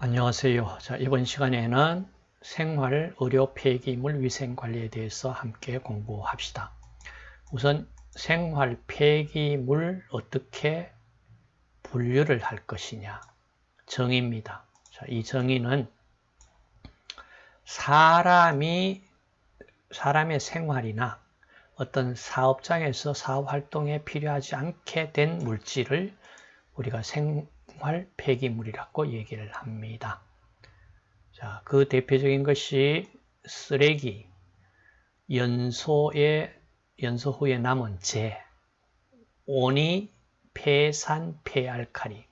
안녕하세요. 자, 이번 시간에는 생활 의료 폐기물 위생 관리에 대해서 함께 공부합시다. 우선 생활 폐기물 어떻게 분류를 할 것이냐 정의입니다. 자, 이 정의는 사람이 사람의 생활이나 어떤 사업장에서 사업 활동에 필요하지 않게 된 물질을 우리가 생 생활 폐기물이라고 얘기를 합니다. 자, 그 대표적인 것이 쓰레기, 연소의 연소 후에 남은 재, 오니, 폐산, 폐알칼리,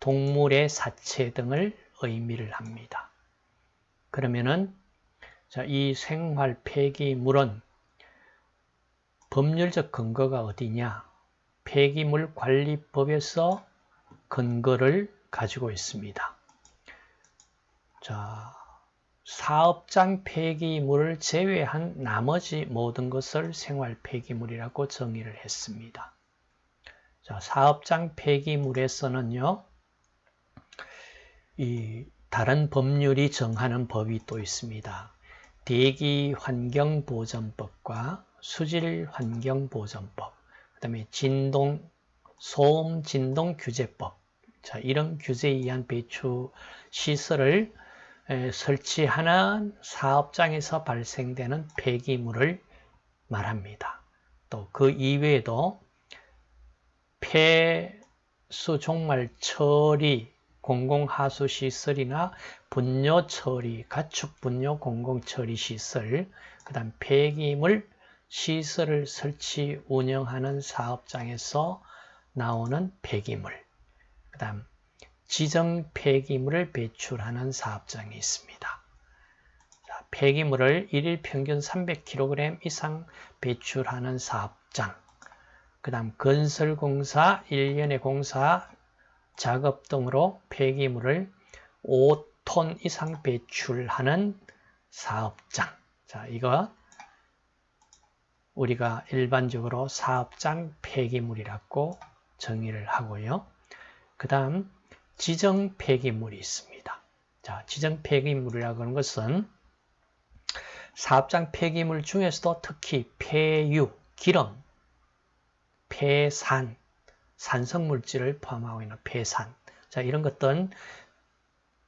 동물의 사체 등을 의미를 합니다. 그러면은 자, 이 생활 폐기물은 법률적 근거가 어디냐? 폐기물 관리법에서 근거를 가지고 있습니다. 자, 사업장 폐기물을 제외한 나머지 모든 것을 생활 폐기물이라고 정의를 했습니다. 자, 사업장 폐기물에서는요, 이 다른 법률이 정하는 법이 또 있습니다. 대기환경보전법과 수질환경보전법, 그 다음에 진동, 소음 진동규제법, 자, 이런 규제에 의한 배출 시설을 설치하는 사업장에서 발생되는 폐기물을 말합니다. 또 그 이외에도 폐수 종말 처리 공공하수 시설이나 분뇨 처리, 가축 분뇨 공공 처리 시설, 그 다음 폐기물 시설을 설치 운영하는 사업장에서 나오는 폐기물, 그 다음 지정 폐기물을 배출하는 사업장이 있습니다. 자, 폐기물을 1일 평균 300kg 이상 배출하는 사업장 그 다음 건설공사, 1년의 공사, 작업 등으로 폐기물을 5톤 이상 배출하는 사업장 자, 이거 우리가 일반적으로 사업장 폐기물이라고 정의를 하고요. 그 다음 지정 폐기물이 있습니다. 자, 지정 폐기물이라고 하는 것은 사업장 폐기물 중에서도 특히 폐유, 기름, 폐산, 산성물질을 포함하고 있는 폐산 자 이런 것들은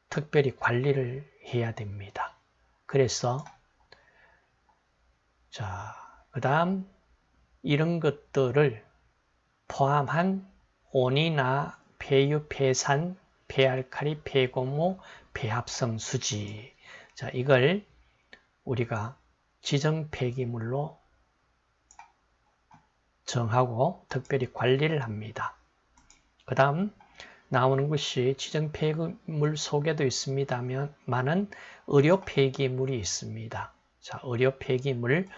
특별히 관리를 해야 됩니다. 그래서 자 그 다음 이런 것들을 포함한 온이나 폐유, 폐산, 폐알칼리, 폐고무, 폐합성 수지. 자, 이걸 우리가 지정 폐기물로 정하고 특별히 관리를 합니다. 그 다음 나오는 것이 지정 폐기물 속에도 있습니다만은 의료 폐기물이 있습니다. 자, 의료 폐기물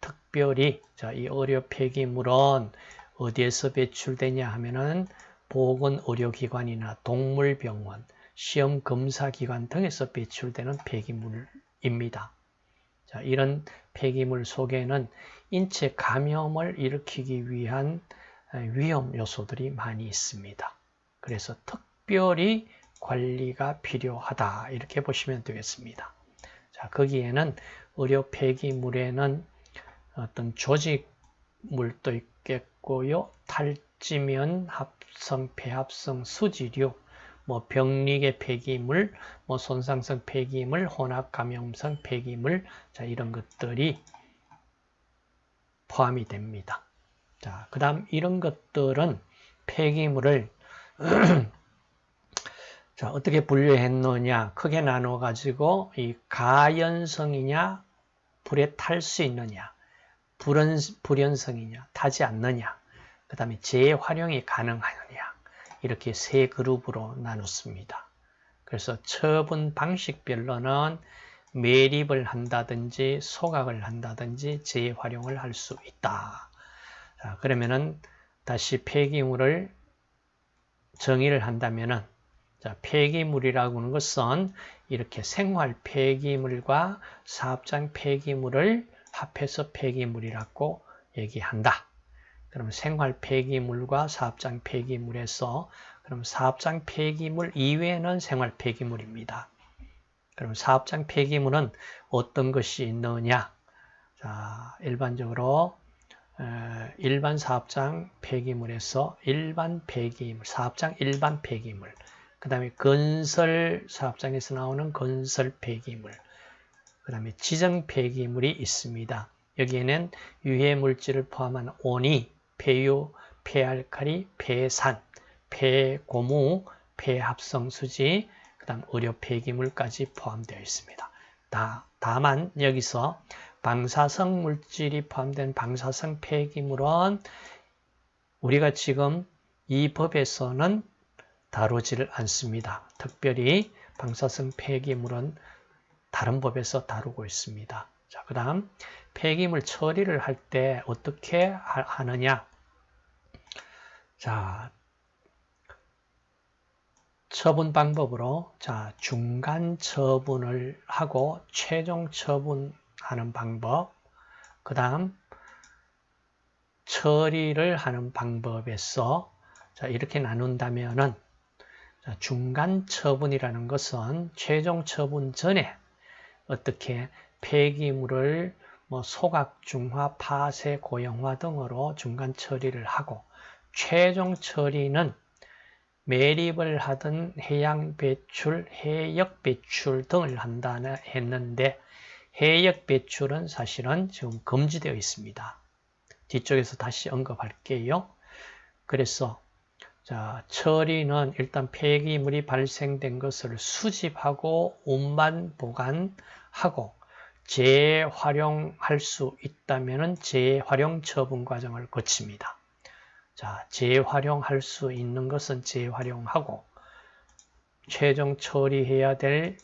특별히 자, 이 의료 폐기물은 어디에서 배출되냐 하면은 보건의료기관이나 동물병원, 시험검사기관 등에서 배출되는 폐기물입니다. 자, 이런 폐기물 속에는 인체 감염을 일으키기 위한 위험 요소들이 많이 있습니다. 그래서 특별히 관리가 필요하다 이렇게 보시면 되겠습니다. 자, 거기에는 의료 폐기물에는 어떤 조직물도 있겠고요. 탈 지면 합 합성, 폐합성, 수지류, 뭐 병리계 폐기물, 뭐 손상성 폐기물, 혼합 감염성 폐기물, 자 이런 것들이 포함이 됩니다. 자, 그다음 이런 것들은 폐기물을 자, 어떻게 분류했느냐? 크게 나눠 가지고 이 가연성이냐, 불에 탈 수 있느냐, 불연, 불연성이냐, 타지 않느냐. 그 다음에 재활용이 가능하느냐 이렇게 세 그룹으로 나눴습니다. 그래서 처분 방식별로는 매립을 한다든지 소각을 한다든지 재활용을 할 수 있다. 자, 그러면은 다시 폐기물을 정의를 한다면은 자, 폐기물이라고 하는 것은 이렇게 생활 폐기물과 사업장 폐기물을 합해서 폐기물이라고 얘기한다. 그 그럼 생활 폐기물과 사업장 폐기물에서 그럼 사업장 폐기물 이외에는 생활 폐기물입니다. 그럼 사업장 폐기물은 어떤 것이 있느냐? 자, 일반적으로 일반 사업장 폐기물에서 일반 폐기물, 사업장 일반 폐기물, 그 다음에 건설 사업장에서 나오는 건설 폐기물, 그 다음에 지정 폐기물이 있습니다. 여기에는 유해 물질을 포함한 온이, 폐유, 폐알칼리, 폐산, 폐고무, 폐합성수지, 그 다음 의료 폐기물까지 포함되어 있습니다. 다, 다만 여기서 방사성 물질이 포함된 방사성 폐기물은 우리가 지금 이 법에서는 다루지를 않습니다. 특별히 방사성 폐기물은 다른 법에서 다루고 있습니다. 자, 그 다음 폐기물 처리를 할 때 어떻게 하느냐? 자, 처분 방법으로 자 중간 처분을 하고 최종 처분 하는 방법, 그 다음 처리를 하는 방법에서 자, 이렇게 나눈다면은 자, 중간 처분이라는 것은 최종 처분 전에 어떻게 폐기물을 뭐 소각, 중화, 파쇄, 고형화 등으로 중간 처리를 하고 최종 처리는 매립을 하든 해양 배출, 해역 배출 등을 한다 했는데 해역 배출은 사실은 지금 금지되어 있습니다. 뒤쪽에서 다시 언급할게요. 그래서 자, 처리는 일단 폐기물이 발생된 것을 수집하고 운반 보관하고 재활용할 수 있다면 재활용 처분 과정을 거칩니다. 자, 재활용할 수 있는 것은 재활용하고 최종 처리해야 될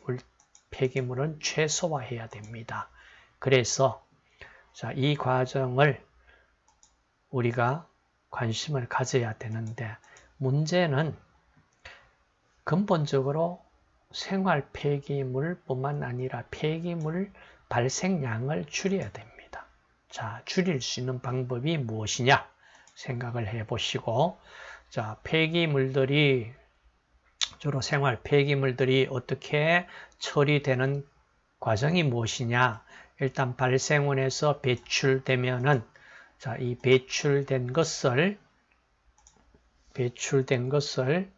폐기물은 최소화해야 됩니다. 그래서 자, 이 과정을 우리가 관심을 가져야 되는데 문제는 근본적으로 생활 폐기물뿐만 아니라 폐기물 발생량을 줄여야 됩니다. 자, 줄일 수 있는 방법이 무엇이냐 생각을 해 보시고 자, 폐기물들이 주로 생활 폐기물들이 어떻게 처리되는 과정이 무엇이냐? 일단 발생원에서 배출되면은 자, 이 배출된 것을 배출된 것을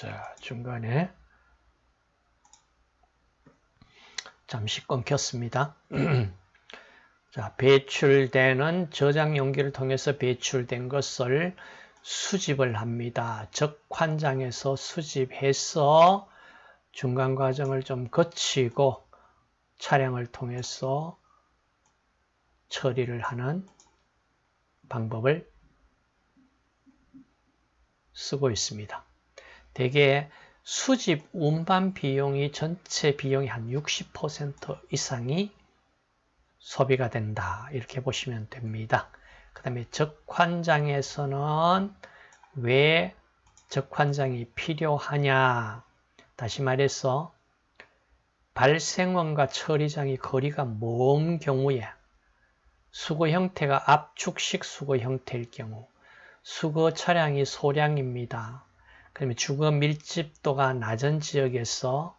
자, 중간에 잠시 끊겼습니다. 자, 배출되는 저장 용기를 통해서 배출된 것을 수집을 합니다. 적환장에서 수집해서 중간 과정을 좀 거치고 차량을 통해서 처리를 하는 방법을 쓰고 있습니다. 대개 수집 운반 비용이 전체 비용이 한60% 이상이 소비가 된다. 이렇게 보시면 됩니다. 그 다음에 적환장에서는 왜 적환장이 필요하냐. 다시 말해서 발생원과 처리장이 거리가 먼 경우에 수거 형태가 압축식 수거 형태일 경우 수거 차량이 소량입니다. 그다음에 주거 밀집도가 낮은 지역에서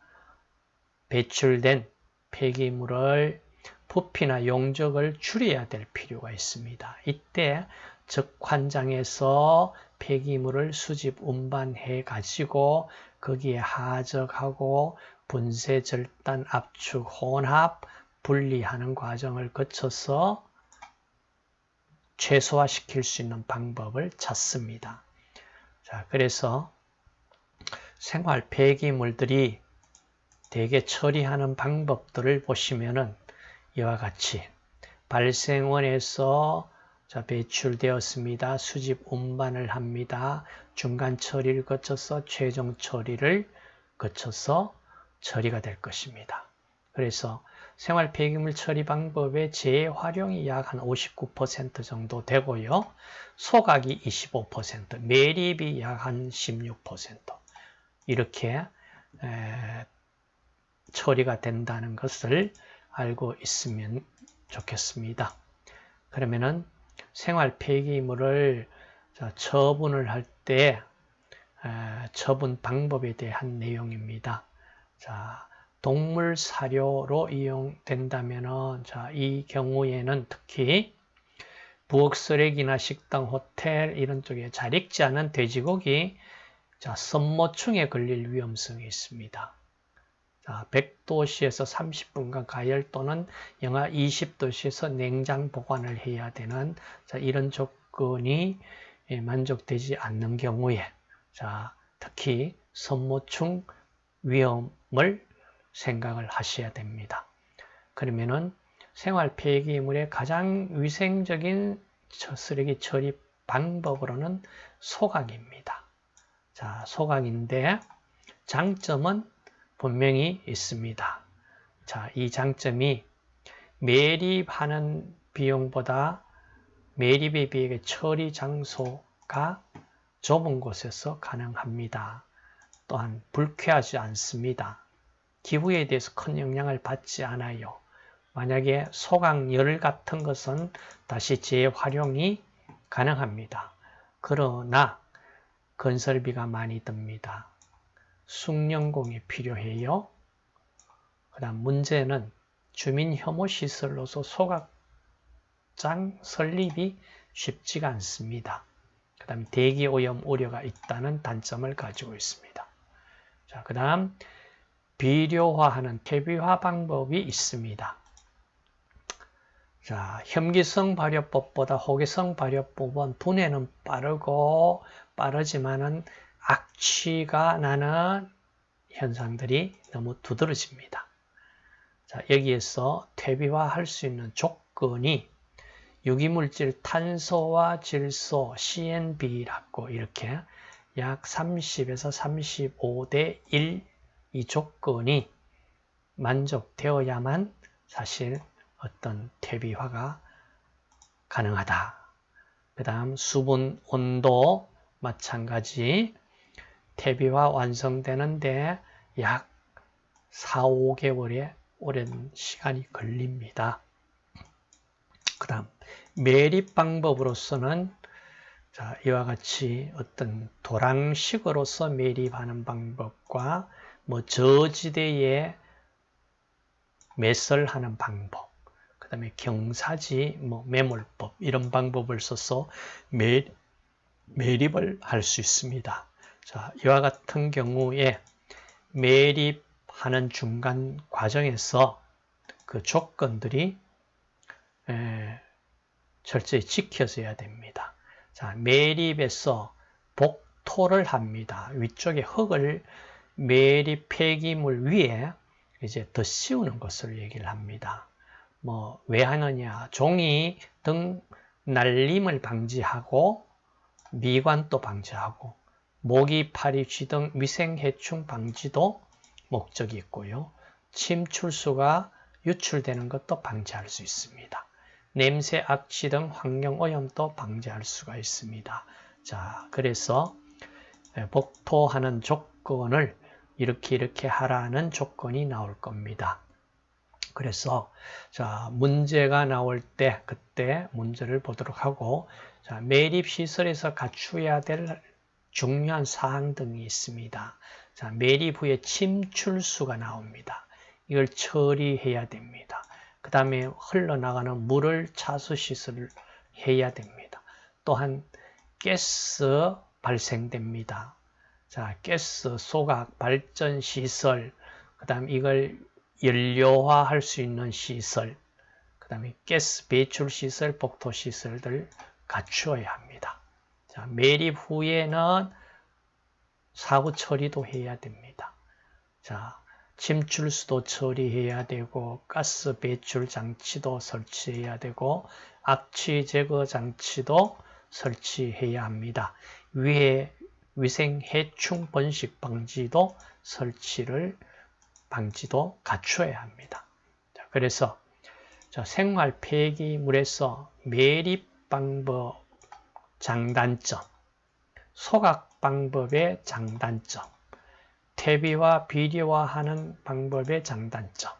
배출된 폐기물을 부피나 용적을 줄여야 될 필요가 있습니다. 이때 적환장에서 폐기물을 수집 운반해 가지고 거기에 하적하고 분쇄 절단 압축 혼합 분리하는 과정을 거쳐서 최소화시킬 수 있는 방법을 찾습니다. 자, 그래서 생활 폐기물들이 대개 처리하는 방법들을 보시면은 이와 같이 발생원에서 자, 배출되었습니다. 수집 운반을 합니다. 중간 처리를 거쳐서 최종 처리를 거쳐서 처리가 될 것입니다. 그래서 생활 폐기물 처리 방법의 재활용이 약 한 59% 정도 되고요. 소각이 25%, 매립이 약 한 16% 이렇게 에, 처리가 된다는 것을 알고 있으면 좋겠습니다. 그러면은 생활 폐기물을 처분을 할 때 처분 방법에 대한 내용입니다. 자, 동물 사료로 이용된다면은 자, 이 경우에는 특히 부엌 쓰레기나 식당, 호텔 이런 쪽에 잘 익지 않은 돼지고기 자, 선모충에 걸릴 위험성이 있습니다. 자, 100도씨에서 30분간 가열 또는 영하 20도씨에서 냉장 보관을 해야 되는 자, 이런 조건이 예, 만족되지 않는 경우에 자, 특히 선모충 위험을 생각을 하셔야 됩니다. 그러면은 생활 폐기물의 가장 위생적인 쓰레기 처리 방법으로는 소각입니다. 자, 소각인데 장점은 분명히 있습니다. 자, 이 장점이 매립하는 비용보다 매립에 비해 처리 장소가 좁은 곳에서 가능합니다. 또한 불쾌하지 않습니다. 기후에 대해서 큰 영향을 받지 않아요. 만약에 소각열 같은 것은 다시 재활용이 가능합니다. 그러나 건설비가 많이 듭니다. 숙련공이 필요해요. 그 다음 문제는 주민 혐오 시설로서 소각장 설립이 쉽지가 않습니다. 그 다음 대기 오염 우려가 있다는 단점을 가지고 있습니다. 자, 그 다음 비료화하는 퇴비화 방법이 있습니다. 자, 혐기성 발효법보다 호기성 발효법은 분해는 빠르고 빠르지만은 악취가 나는 현상들이 너무 두드러집니다. 자, 여기에서 퇴비화할 수 있는 조건이 유기물질 탄소와 질소, CNB라고 이렇게 약 30에서 35대 1 이 조건이 만족되어야만 사실 어떤 퇴비화가 가능하다. 그 다음 수분 온도 마찬가지 퇴비화 완성되는데 약 4, 5개월의 오랜 시간이 걸립니다. 그 다음 매립 방법으로서는 자, 이와 같이 어떤 도랑식으로서 매립하는 방법과 뭐 저지대에 매설하는 방법, 그 다음에 경사지 뭐 매몰법 이런 방법을 써서 매, 매립을 할 수 있습니다. 자, 이와 같은 경우에 매립하는 중간 과정에서 그 조건들이 에, 철저히 지켜져야 됩니다. 자, 매립에서 복토를 합니다. 위쪽에 흙을 매립 폐기물 위에 이제 더 씌우는 것을 얘기를 합니다. 뭐 왜 하느냐? 종이 등 날림을 방지하고 미관도 방지하고 모기, 파리, 쥐등 위생해충 방지도 목적이 있고요. 침출수가 유출되는 것도 방지할 수 있습니다. 냄새, 악취 등 환경오염도 방지할 수가 있습니다. 자, 그래서 복토하는 조건을 이렇게 이렇게 하라는 조건이 나올 겁니다. 그래서 자 문제가 나올 때 그때 문제를 보도록 하고 자 매립 시설에서 갖추어야 될 중요한 사항 등이 있습니다. 자 매립 후에 침출수가 나옵니다. 이걸 처리해야 됩니다. 그 다음에 흘러나가는 물을 차수 시설을 해야 됩니다. 또한 가스 발생됩니다. 자, 가스, 소각, 발전 시설, 그 다음 이걸 연료화 할 수 있는 시설, 그 다음에 가스 배출 시설, 복토 시설들 갖추어야 합니다. 자, 매립 후에는 사고 처리도 해야 됩니다. 자, 침출수도 처리해야 되고, 가스 배출 장치도 설치해야 되고, 악취 제거 장치도 설치해야 합니다. 위에 위생 해충 번식 방지도 설치를 방지도 갖추어야 합니다. 자, 그래서 자, 생활 폐기물에서 매립 방법 장단점, 소각 방법의 장단점, 퇴비와 비료화하는 방법의 장단점,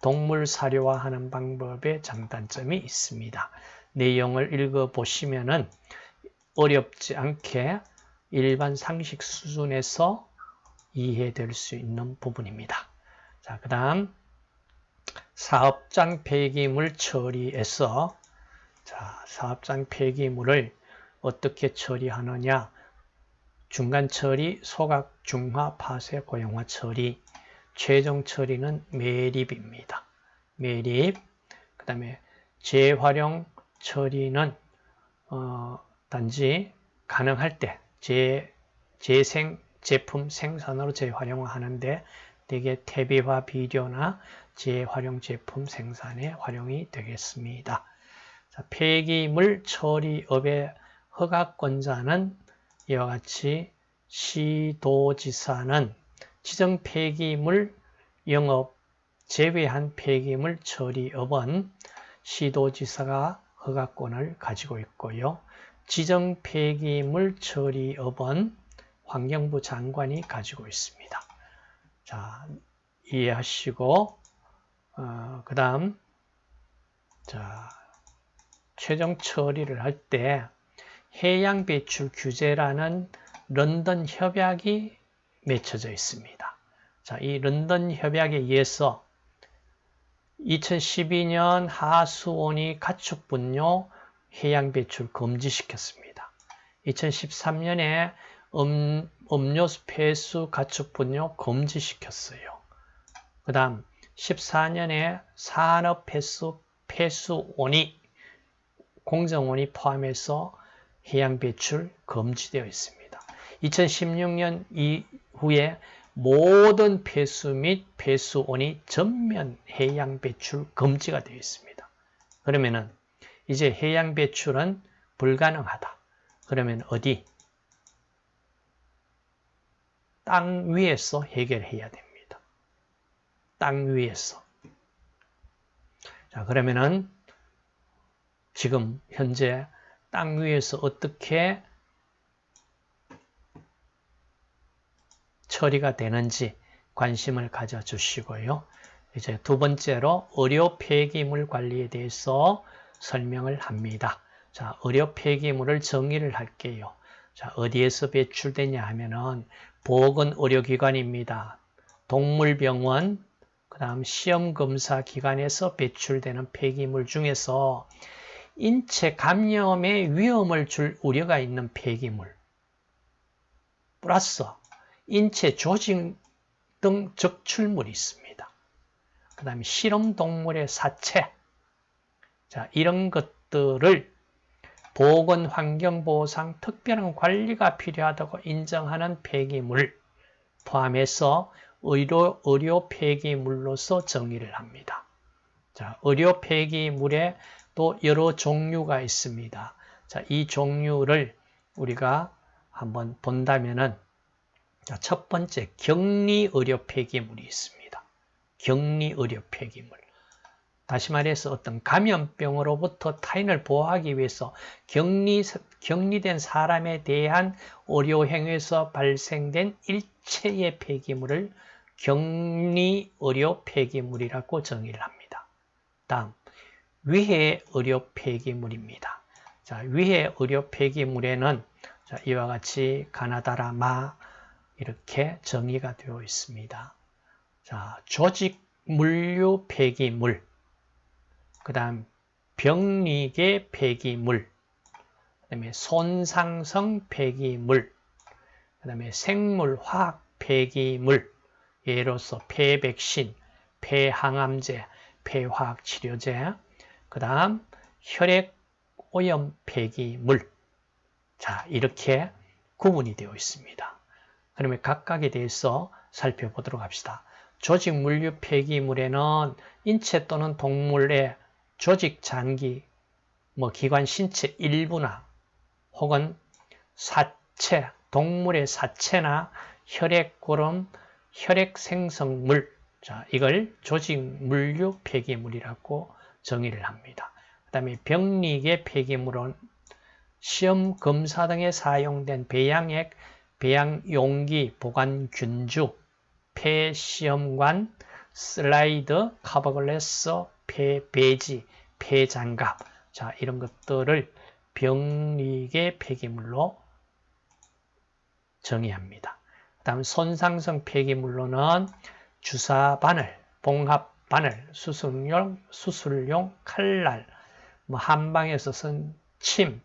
동물 사료화하는 방법의 장단점이 있습니다. 내용을 읽어보시면 은 어렵지 않게 일반 상식 수준에서 이해될 수 있는 부분입니다. 자, 그 다음 사업장 폐기물 처리에서 자, 사업장 폐기물을 어떻게 처리하느냐? 중간 처리, 소각, 중화, 파쇄, 고형화 처리. 최종 처리는 매립입니다. 매립. 그 다음에 재활용 처리는 어, 단지 가능할 때 재, 재생 제품 생산으로 재활용하는데 대개 퇴비와 비료나 재활용 제품 생산에 활용이 되겠습니다. 자, 폐기물 처리업의 허가권자는 이와 같이 시도지사는 지정 폐기물 영업 제외한 폐기물 처리업은 시도지사가 허가권을 가지고 있고요. 지정 폐기물 처리업은 환경부 장관이 가지고 있습니다. 자, 이해하시고 어, 그 다음 자 최종 처리를 할 때 해양 배출 규제라는 런던 협약이 맺혀져 있습니다. 자, 이 런던 협약에 의해서 2012년 하수온이 가축 분뇨 해양 배출 금지시켰습니다. 2013년에 음, 음료수 폐수 가축 분뇨 금지시켰어요. 그 다음 14년에 산업 폐수 폐수온이 공정온이 포함해서 해양 배출 금지되어 있습니다. 2016년 이후에 모든 폐수 및 폐수온이 전면 해양 배출 금지가 되어 있습니다. 그러면은 이제 해양 배출은 불가능하다. 그러면 어디? 땅 위에서 해결해야 됩니다. 땅 위에서. 자, 그러면은 지금 현재 땅 위에서 어떻게 처리가 되는지 관심을 가져주시고요. 이제 두 번째로 의료 폐기물 관리에 대해서 설명을 합니다. 자, 의료 폐기물을 정의를 할게요. 자, 어디에서 배출되냐 하면은 보건 의료기관입니다. 동물병원, 그 다음 시험검사 기관에서 배출되는 폐기물 중에서 인체 감염의 위험을 줄 우려가 있는 폐기물 플러스 인체 조직 등 적출물이 있습니다. 그 다음에 실험동물의 사체 자 이런 것들을 보건 환경보호상 특별한 관리가 필요하다고 인정하는 폐기물 포함해서 의료, 의료 폐기물로서 정의를 합니다. 자, 의료 폐기물에 또 여러 종류가 있습니다. 자, 이 종류를 우리가 한번 본다면은 자, 첫 번째 격리 의료 폐기물이 있습니다. 격리 의료 폐기물. 다시 말해서 어떤 감염병으로부터 타인을 보호하기 위해서 격리, 격리된 사람에 대한 의료 행위에서 발생된 일체의 폐기물을 격리 의료 폐기물이라고 정의를 합니다. 다음 위해 의료 폐기물입니다. 자, 위해 의료 폐기물에는 자, 이와 같이 가나다라 마 이렇게 정의가 되어 있습니다. 자, 조직 물류 폐기물, 그 다음 병리계 폐기물, 그 다음에 손상성 폐기물, 그 다음에 생물화학 폐기물, 예로서 폐백신, 폐항암제, 폐화학치료제, 그 다음 혈액오염 폐기물 자 이렇게 구분이 되어 있습니다. 그러면 각각에 대해서 살펴보도록 합시다. 조직 물류 폐기물에는 인체 또는 동물의 조직 잔기, 뭐 기관 신체 일부나 혹은 사체, 동물의 사체나 혈액 고름, 혈액 생성물, 자, 이걸 조직 물류 폐기물이라고 정의를 합니다. 그 다음에 병리계 폐기물은 시험 검사 등에 사용된 배양액, 배양용기, 보관균주, 폐시험관, 슬라이드, 카버글래스, 폐 배지, 폐장갑 자 이런 것들을 병리계 폐기물로 정의합니다. 그 다음 손상성 폐기물로는 주사 바늘, 봉합 바늘, 수술용, 수술용 칼날, 뭐 한방에서 쓴 침,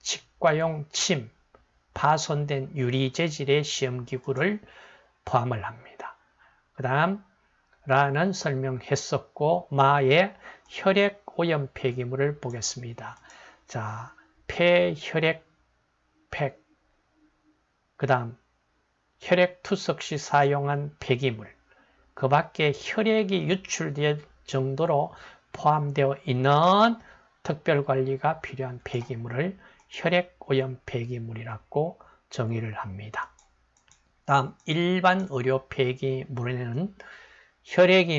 치과용 침, 파손된 유리 재질의 시험기구를 포함을 합니다. 그 다음 라는 설명했었고 마의 혈액 오염 폐기물을 보겠습니다. 자, 폐혈액 팩, 그 다음 혈액 투석 시 사용한 폐기물, 그 밖에 혈액이 유출될 정도로 포함되어 있는 특별관리가 필요한 폐기물을 혈액 오염 폐기물이라고 정의를 합니다. 다음 일반 의료 폐기물에는 혈액이